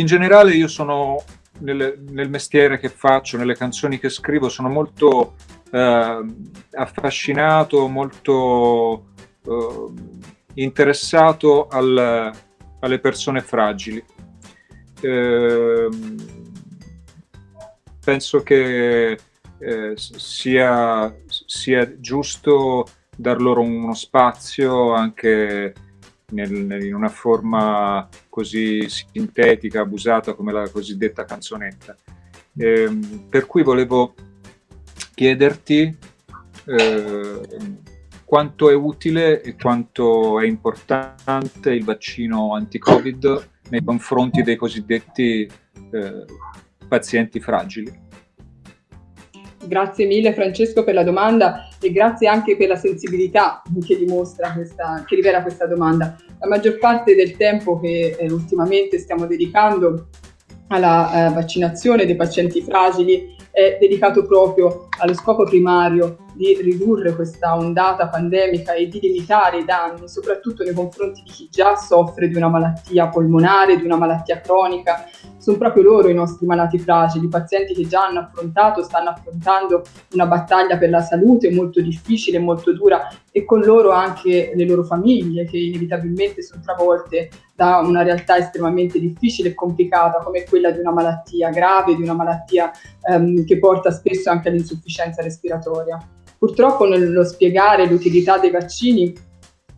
in generale io sono nel, nel, mestiere che faccio, nelle canzoni che scrivo, sono molto eh, affascinato, molto eh, interessato al, alle persone fragili. Eh, penso che eh, sia, sia giusto dar loro uno spazio anche nel, in una forma così sintetica, abusata come la cosiddetta canzonetta. Eh, per cui volevo chiederti eh, quanto è utile e quanto è importante il vaccino anti-Covid nei confronti dei cosiddetti eh, pazienti fragili. Grazie mille Francesco per la domanda e grazie anche per la sensibilità che dimostra questa, che rivela questa domanda. La maggior parte del tempo che eh, ultimamente stiamo dedicando alla eh, vaccinazione dei pazienti fragili è dedicato proprio allo scopo primario di ridurre questa ondata pandemica e di limitare i danni, soprattutto nei confronti di chi già soffre di una malattia polmonare, di una malattia cronica. Sono proprio loro i nostri malati fragili, i pazienti che già hanno affrontato, stanno affrontando una battaglia per la salute molto difficile, molto dura e con loro anche le loro famiglie che inevitabilmente sono travolte da una realtà estremamente difficile e complicata come quella di una malattia grave, di una malattia ehm, che porta spesso anche all'insufficienza respiratoria. Purtroppo nello spiegare l'utilità dei vaccini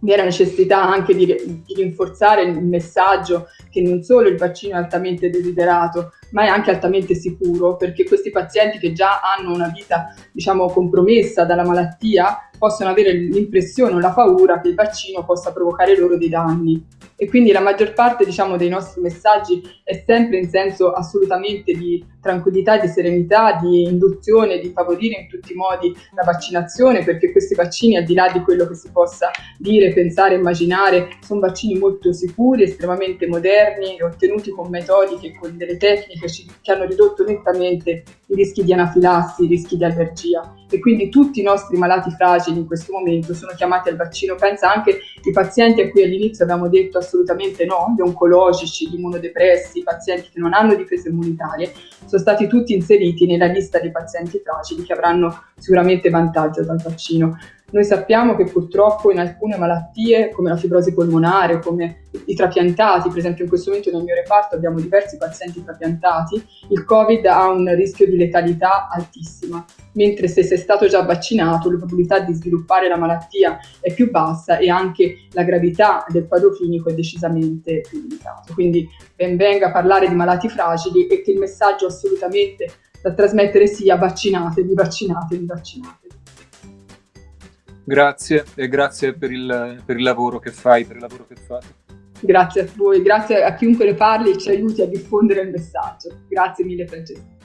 vi è necessità anche di, di, rinforzare il messaggio che non solo il vaccino è altamente desiderato, ma è anche altamente sicuro, perché questi pazienti che già hanno una vita, diciamo, compromessa dalla malattia, possono avere l'impressione o la paura che il vaccino possa provocare loro dei danni. E quindi la maggior parte diciamo, dei nostri messaggi è sempre in senso assolutamente di tranquillità, di serenità, di induzione, di favorire in tutti i modi la vaccinazione perché questi vaccini al di là di quello che si possa dire, pensare, immaginare sono vaccini molto sicuri, estremamente moderni, ottenuti con metodiche e con delle tecniche che hanno ridotto nettamente i rischi di anafilassi, i rischi di allergia e quindi tutti i nostri malati fragili in questo momento sono chiamati al vaccino. Pensa anche i pazienti a cui all'inizio abbiamo detto assolutamente no, gli oncologici, gli immunodepressi, i pazienti che non hanno difese immunitarie, sono stati tutti inseriti nella lista dei pazienti fragili che avranno sicuramente vantaggio dal vaccino. Noi sappiamo che purtroppo in alcune malattie, come la fibrosi polmonare, come i trapiantati, per esempio in questo momento nel mio reparto abbiamo diversi pazienti trapiantati, il Covid ha un rischio di letalità altissima, mentre se sei stato già vaccinato la probabilità di sviluppare la malattia è più bassa e anche la gravità del quadro clinico è decisamente più limitato. Quindi ben venga a parlare di malati fragili e che il messaggio assolutamente da trasmettere sia vaccinatevi, vaccinatevi, vaccinatevi. Grazie e grazie per il, per il lavoro che fai, per il lavoro che fate. Grazie a voi, grazie a chiunque ne parli e ci aiuti a diffondere il messaggio. Grazie mille Francesco.